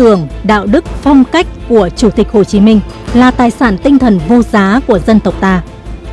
tưởng, đạo đức, phong cách của Chủ tịch Hồ Chí Minh là tài sản tinh thần vô giá của dân tộc ta.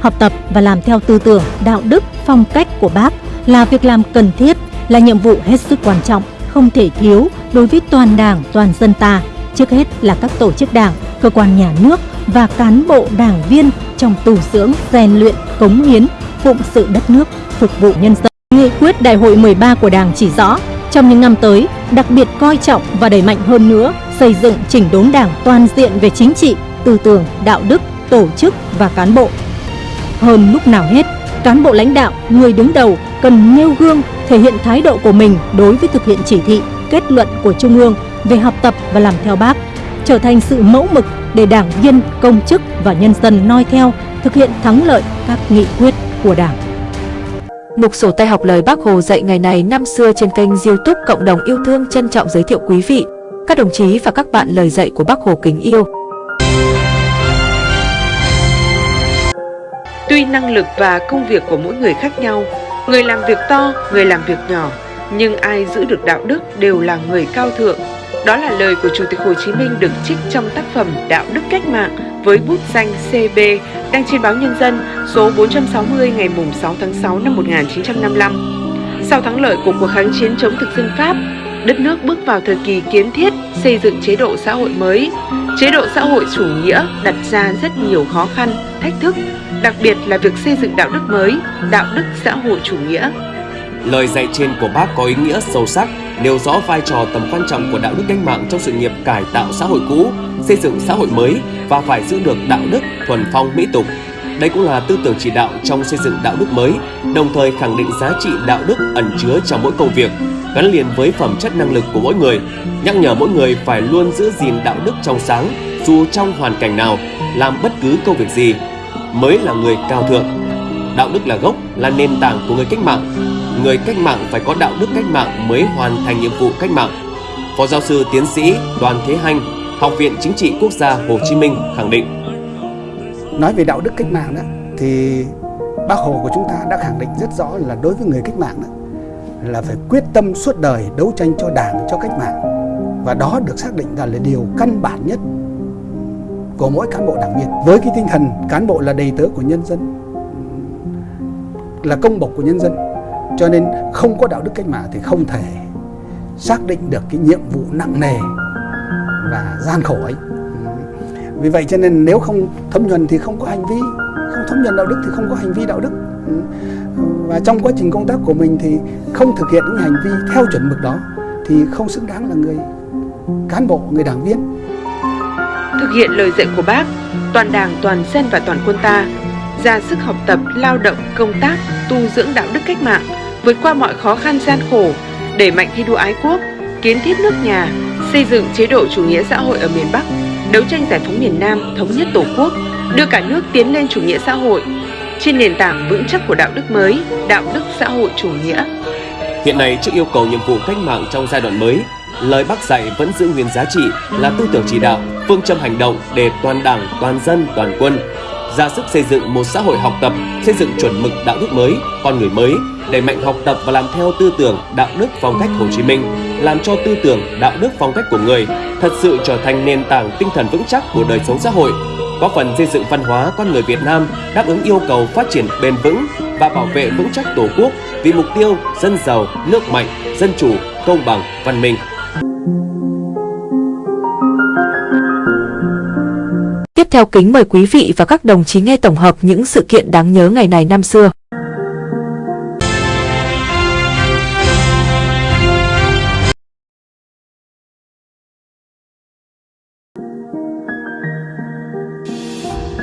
Học tập và làm theo tư tưởng, đạo đức, phong cách của Bác là việc làm cần thiết, là nhiệm vụ hết sức quan trọng, không thể thiếu đối với toàn Đảng, toàn dân ta, trước hết là các tổ chức Đảng, cơ quan nhà nước và cán bộ đảng viên trong tu dưỡng, rèn luyện, cống hiến, phụng sự đất nước, phục vụ nhân dân. Nghị quyết Đại hội 13 của Đảng chỉ rõ, trong những năm tới, đặc biệt coi trọng và đẩy mạnh hơn nữa xây dựng chỉnh đốn Đảng toàn diện về chính trị, tư tưởng, đạo đức, tổ chức và cán bộ. Hơn lúc nào hết, cán bộ lãnh đạo, người đứng đầu cần nêu gương, thể hiện thái độ của mình đối với thực hiện chỉ thị, kết luận của Trung ương về học tập và làm theo bác, trở thành sự mẫu mực để đảng viên, công chức và nhân dân noi theo, thực hiện thắng lợi các nghị quyết của Đảng. Mục sổ tay học lời Bác Hồ dạy ngày này năm xưa trên kênh youtube Cộng đồng yêu thương trân trọng giới thiệu quý vị, các đồng chí và các bạn lời dạy của Bác Hồ kính yêu. Tuy năng lực và công việc của mỗi người khác nhau, người làm việc to, người làm việc nhỏ, nhưng ai giữ được đạo đức đều là người cao thượng. Đó là lời của Chủ tịch Hồ Chí Minh được trích trong tác phẩm Đạo đức cách mạng với bút danh CB đăng trên báo Nhân dân số 460 ngày 6 tháng 6 năm 1955. Sau thắng lợi của cuộc kháng chiến chống thực dân Pháp, đất nước bước vào thời kỳ kiến thiết xây dựng chế độ xã hội mới. Chế độ xã hội chủ nghĩa đặt ra rất nhiều khó khăn, thách thức, đặc biệt là việc xây dựng đạo đức mới, đạo đức xã hội chủ nghĩa. Lời dạy trên của bác có ý nghĩa sâu sắc, nêu rõ vai trò tầm quan trọng của đạo đức cách mạng trong sự nghiệp cải tạo xã hội cũ, xây dựng xã hội mới và phải giữ được đạo đức thuần phong mỹ tục. Đây cũng là tư tưởng chỉ đạo trong xây dựng đạo đức mới, đồng thời khẳng định giá trị đạo đức ẩn chứa trong mỗi công việc, gắn liền với phẩm chất năng lực của mỗi người, nhắc nhở mỗi người phải luôn giữ gìn đạo đức trong sáng dù trong hoàn cảnh nào, làm bất cứ công việc gì, mới là người cao thượng. Đạo đức là gốc, là nền tảng của người cách mạng. Người cách mạng phải có đạo đức cách mạng mới hoàn thành nhiệm vụ cách mạng. Phó giáo sư tiến sĩ Đoàn Thế Hanh, Học viện Chính trị Quốc gia Hồ Chí Minh khẳng định. Nói về đạo đức cách mạng đó, thì Bác Hồ của chúng ta đã khẳng định rất rõ là đối với người cách mạng đó, là phải quyết tâm suốt đời đấu tranh cho đảng, cho cách mạng. Và đó được xác định là, là điều căn bản nhất của mỗi cán bộ đảng viên. Với cái tinh thần cán bộ là đầy tớ của nhân dân, là công bộc của nhân dân, cho nên không có đạo đức cách mạng thì không thể xác định được cái nhiệm vụ nặng nề và gian khổ ấy. Ừ. Vì vậy cho nên nếu không thấm nhuần thì không có hành vi, không thấm nhuần đạo đức thì không có hành vi đạo đức. Ừ. Và trong quá trình công tác của mình thì không thực hiện những hành vi theo chuẩn mực đó thì không xứng đáng là người cán bộ, người đảng viên. Thực hiện lời dạy của bác, toàn đảng, toàn dân và toàn quân ta ra sức học tập, lao động, công tác, tu dưỡng đạo đức cách mạng, vượt qua mọi khó khăn gian khổ, đẩy mạnh thi đua ái quốc, kiến thiết nước nhà, xây dựng chế độ chủ nghĩa xã hội ở miền Bắc, đấu tranh giải phóng miền Nam, thống nhất Tổ quốc, đưa cả nước tiến lên chủ nghĩa xã hội trên nền tảng vững chắc của đạo đức mới, đạo đức xã hội chủ nghĩa. Hiện nay trước yêu cầu nhiệm vụ cách mạng trong giai đoạn mới, lời bác dạy vẫn giữ nguyên giá trị là tư tưởng chỉ đạo, phương châm hành động để toàn đảng, toàn dân, toàn quân ra sức xây dựng một xã hội học tập, xây dựng chuẩn mực đạo đức mới, con người mới, đẩy mạnh học tập và làm theo tư tưởng, đạo đức phong cách Hồ Chí Minh, làm cho tư tưởng, đạo đức phong cách của người thật sự trở thành nền tảng tinh thần vững chắc của đời sống xã hội, góp phần xây dựng văn hóa con người Việt Nam đáp ứng yêu cầu phát triển bền vững và bảo vệ vững chắc Tổ quốc vì mục tiêu dân giàu, nước mạnh, dân chủ, công bằng, văn minh. Tiếp theo kính mời quý vị và các đồng chí nghe tổng hợp những sự kiện đáng nhớ ngày này năm xưa.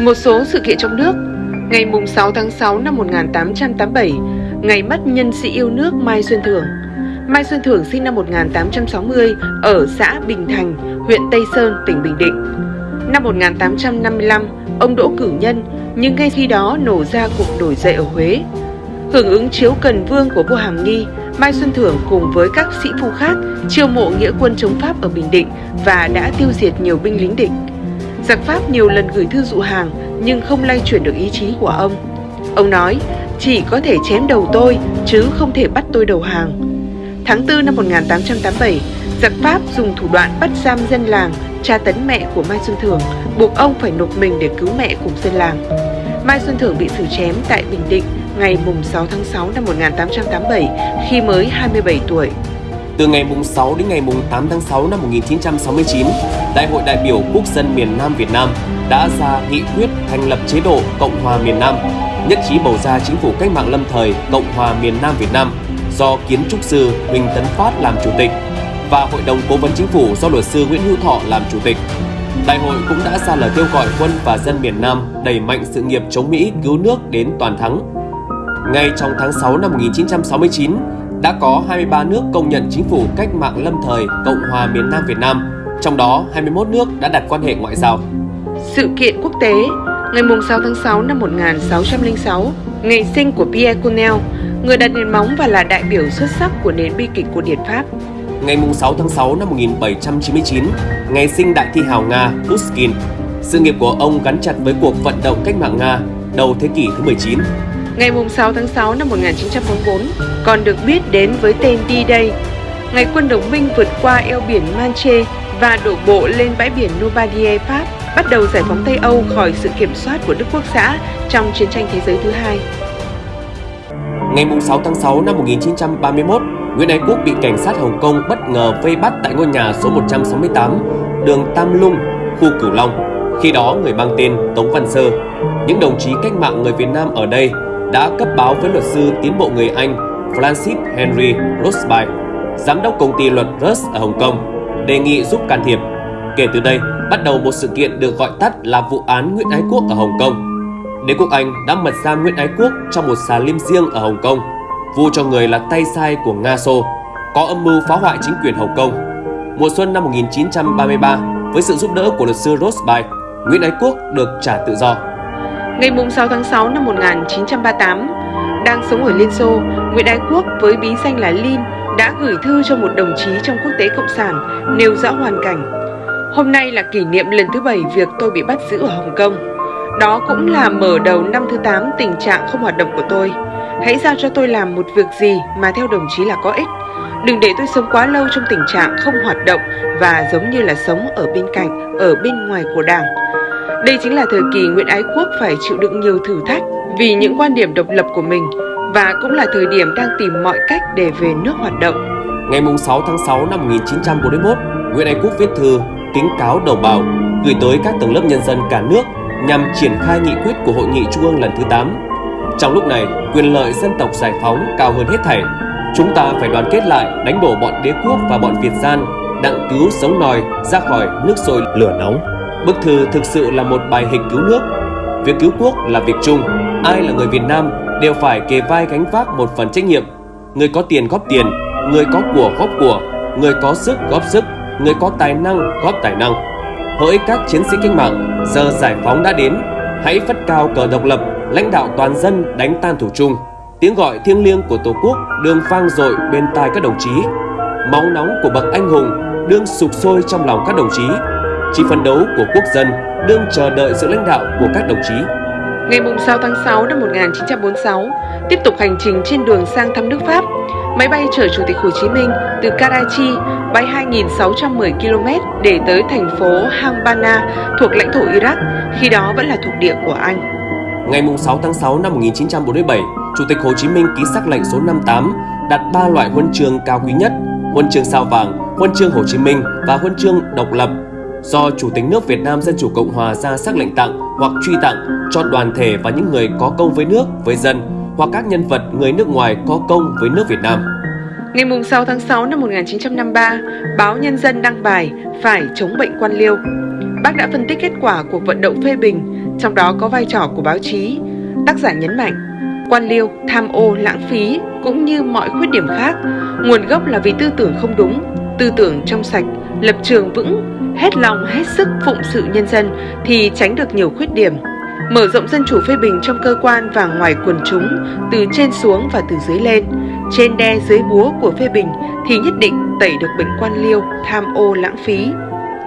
Một số sự kiện trong nước. Ngày 6 tháng 6 năm 1887 Ngày mất nhân sĩ yêu nước Mai Xuân Thưởng. Mai Xuân Thưởng sinh năm 1860 ở xã Bình Thành, huyện Tây Sơn, tỉnh Bình Định. Năm 1855, ông đỗ cử nhân, nhưng ngay khi đó nổ ra cuộc nổi dậy ở Huế. Hưởng ứng chiếu cần vương của vua Hàm Nghi, Mai Xuân Thưởng cùng với các sĩ phu khác chiêu mộ nghĩa quân chống Pháp ở Bình Định và đã tiêu diệt nhiều binh lính địch. Giặc Pháp nhiều lần gửi thư dụ hàng nhưng không lay chuyển được ý chí của ông. Ông nói, chỉ có thể chém đầu tôi chứ không thể bắt tôi đầu hàng. Tháng 4 năm 1887, Giặc Pháp dùng thủ đoạn bắt giam dân làng, tra tấn mẹ của Mai Xuân Thưởng, buộc ông phải nộp mình để cứu mẹ cùng dân làng. Mai Xuân Thưởng bị xử chém tại Bình Định ngày 6 tháng 6 năm 1887 khi mới 27 tuổi. Từ ngày 6 đến ngày 8 tháng 6 năm 1969, Đại hội đại biểu quốc dân miền Nam Việt Nam đã ra nghị quyết thành lập chế độ Cộng hòa miền Nam, nhất trí bầu ra chính phủ cách mạng lâm thời Cộng hòa miền Nam Việt Nam do kiến trúc sư Huỳnh Tấn Phát làm chủ tịch và Hội đồng Cố vấn Chính phủ do luật sư Nguyễn Hữu Thọ làm chủ tịch. Đại hội cũng đã ra lời kêu gọi quân và dân miền Nam đẩy mạnh sự nghiệp chống Mỹ cứu nước đến toàn thắng. Ngay trong tháng 6 năm 1969, đã có 23 nước công nhận chính phủ cách mạng lâm thời Cộng hòa miền Nam Việt Nam, trong đó 21 nước đã đặt quan hệ ngoại giao. Sự kiện quốc tế Ngày 6 tháng 6 năm 1606, ngày sinh của Pierre Cornell, người đặt nền móng và là đại biểu xuất sắc của nền bi kịch của Điển Pháp. Ngày 6 tháng 6 năm 1799, ngày sinh đại thi hào Nga Pushkin. Sự nghiệp của ông gắn chặt với cuộc vận động cách mạng Nga đầu thế kỷ thứ 19. Ngày 6 tháng 6 năm 1944, còn được biết đến với tên D-Day, ngày quân đồng minh vượt qua eo biển Manche và đổ bộ lên bãi biển Normandy, Pháp, bắt đầu giải phóng Tây Âu khỏi sự kiểm soát của Đức Quốc xã trong chiến tranh thế giới thứ hai. Ngày 6 tháng 6 năm 1931, Nguyễn Ái Quốc bị cảnh sát Hồng Kông bất ngờ vây bắt tại ngôi nhà số 168, đường Tam Lung, khu Cửu Long. Khi đó người mang tên Tống Văn Sơ. Những đồng chí cách mạng người Việt Nam ở đây đã cấp báo với luật sư tiến bộ người Anh Francis Henry Rosby, giám đốc công ty luật Rust ở Hồng Kông, đề nghị giúp can thiệp. Kể từ đây, bắt đầu một sự kiện được gọi tắt là vụ án Nguyễn Ái Quốc ở Hồng Kông. Đế quốc Anh đã mật giam Nguyễn Ái Quốc trong một xà lim riêng ở Hồng Kông, vu cho người là tay sai của Nga Xô, có âm mưu phá hoại chính quyền Hồng Kông. Mùa xuân năm 1933, với sự giúp đỡ của luật sư Rosby, Nguyễn Ái Quốc được trả tự do. Ngày 6 tháng 6 năm 1938, đang sống ở Liên Xô, Nguyễn Ái Quốc với bí danh là Lin đã gửi thư cho một đồng chí trong quốc tế cộng sản nêu rõ hoàn cảnh. Hôm nay là kỷ niệm lần thứ bảy việc tôi bị bắt giữ ở Hồng Kông. Đó cũng là mở đầu năm thứ 8 tình trạng không hoạt động của tôi. Hãy giao cho tôi làm một việc gì mà theo đồng chí là có ích. Đừng để tôi sống quá lâu trong tình trạng không hoạt động và giống như là sống ở bên cạnh, ở bên ngoài của đảng. Đây chính là thời kỳ Nguyễn Ái Quốc phải chịu đựng nhiều thử thách vì những quan điểm độc lập của mình và cũng là thời điểm đang tìm mọi cách để về nước hoạt động. Ngày 6 tháng 6 năm 1941, Nguyễn Ái Quốc viết thư kính cáo đồng bào gửi tới các tầng lớp nhân dân cả nước nhằm triển khai nghị quyết của Hội nghị Trung ương lần thứ 8. Trong lúc này, quyền lợi dân tộc giải phóng cao hơn hết thảy. Chúng ta phải đoàn kết lại đánh đổ bọn đế quốc và bọn Việt gian, đặng cứu sống nòi ra khỏi nước sôi lửa nóng. Bức thư thực sự là một bài hình cứu nước. Việc cứu quốc là việc chung, ai là người Việt Nam đều phải kề vai gánh vác một phần trách nhiệm. Người có tiền góp tiền, người có của góp của, người có sức góp sức, người có tài năng góp tài năng. Hỡi các chiến sĩ cách mạng, giờ giải phóng đã đến, hãy phất cao cờ độc lập, lãnh đạo toàn dân đánh tan thủ chung. Tiếng gọi thiêng liêng của Tổ quốc đương vang dội bên tai các đồng chí. Máu nóng của bậc anh hùng đương sục sôi trong lòng các đồng chí. Chỉ phấn đấu của quốc dân đương chờ đợi sự lãnh đạo của các đồng chí. Ngày 6 tháng 6 năm 1946, tiếp tục hành trình trên đường sang thăm nước Pháp, máy bay chở Chủ tịch Hồ Chí Minh từ Karachi bay 2.610 km để tới thành phố Hambana thuộc lãnh thổ Iraq, khi đó vẫn là thuộc địa của Anh. Ngày 6 tháng 6 năm 1947, Chủ tịch Hồ Chí Minh ký sắc lệnh số 58 đặt ba loại huân chương cao quý nhất, huân chương sao vàng, huân chương Hồ Chí Minh và huân chương độc lập do Chủ tịch nước Việt Nam Dân Chủ Cộng Hòa ra sắc lệnh tặng hoặc truy tặng cho đoàn thể và những người có công với nước, với dân hoặc các nhân vật người nước ngoài có công với nước Việt Nam. Ngày 6 tháng 6 năm 1953, báo Nhân dân đăng bài Phải chống bệnh quan liêu. Bác đã phân tích kết quả cuộc vận động phê bình, trong đó có vai trò của báo chí. Tác giả nhấn mạnh, quan liêu, tham ô, lãng phí cũng như mọi khuyết điểm khác, nguồn gốc là vì tư tưởng không đúng, tư tưởng trong sạch, lập trường vững, hết lòng hết sức phụng sự nhân dân thì tránh được nhiều khuyết điểm. Mở rộng dân chủ phê bình trong cơ quan và ngoài quần chúng, từ trên xuống và từ dưới lên, trên đe dưới búa của phê bình thì nhất định tẩy được bệnh quan liêu, tham ô lãng phí.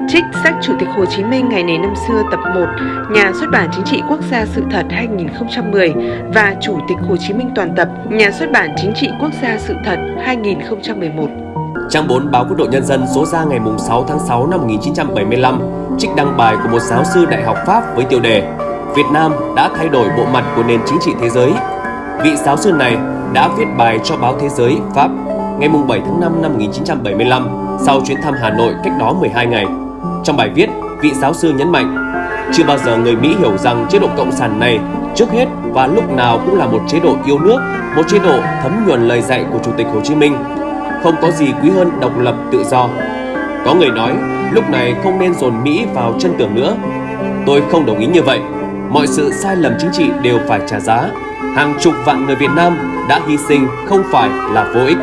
Trích sách Chủ tịch Hồ Chí Minh ngày này năm xưa tập 1, Nhà xuất bản Chính trị Quốc gia Sự thật 2010 và Chủ tịch Hồ Chí Minh toàn tập, Nhà xuất bản Chính trị Quốc gia Sự thật 2011. Trang 4 báo Quốc đội Nhân dân số ra ngày 6 tháng 6 năm 1975 trích đăng bài của một giáo sư đại học Pháp với tiêu đề Việt Nam đã thay đổi bộ mặt của nền chính trị thế giới. Vị giáo sư này đã viết bài cho báo Thế giới Pháp ngày 7 tháng 5 năm 1975 sau chuyến thăm Hà Nội cách đó 12 ngày. Trong bài viết, vị giáo sư nhấn mạnh chưa bao giờ người Mỹ hiểu rằng chế độ cộng sản này trước hết và lúc nào cũng là một chế độ yêu nước, một chế độ thấm nhuần lời dạy của Chủ tịch Hồ Chí Minh. Không có gì quý hơn độc lập tự do. Có người nói lúc này không nên dồn Mỹ vào chân tường nữa. Tôi không đồng ý như vậy. Mọi sự sai lầm chính trị đều phải trả giá. Hàng chục vạn người Việt Nam đã hy sinh không phải là vô ích.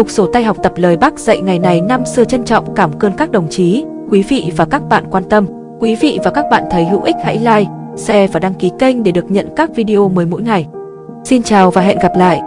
Mục sổ tay học tập lời Bác dạy ngày này năm xưa trân trọng cảm ơn các đồng chí, quý vị và các bạn quan tâm. Quý vị và các bạn thấy hữu ích hãy like, share và đăng ký kênh để được nhận các video mới mỗi ngày. Xin chào và hẹn gặp lại!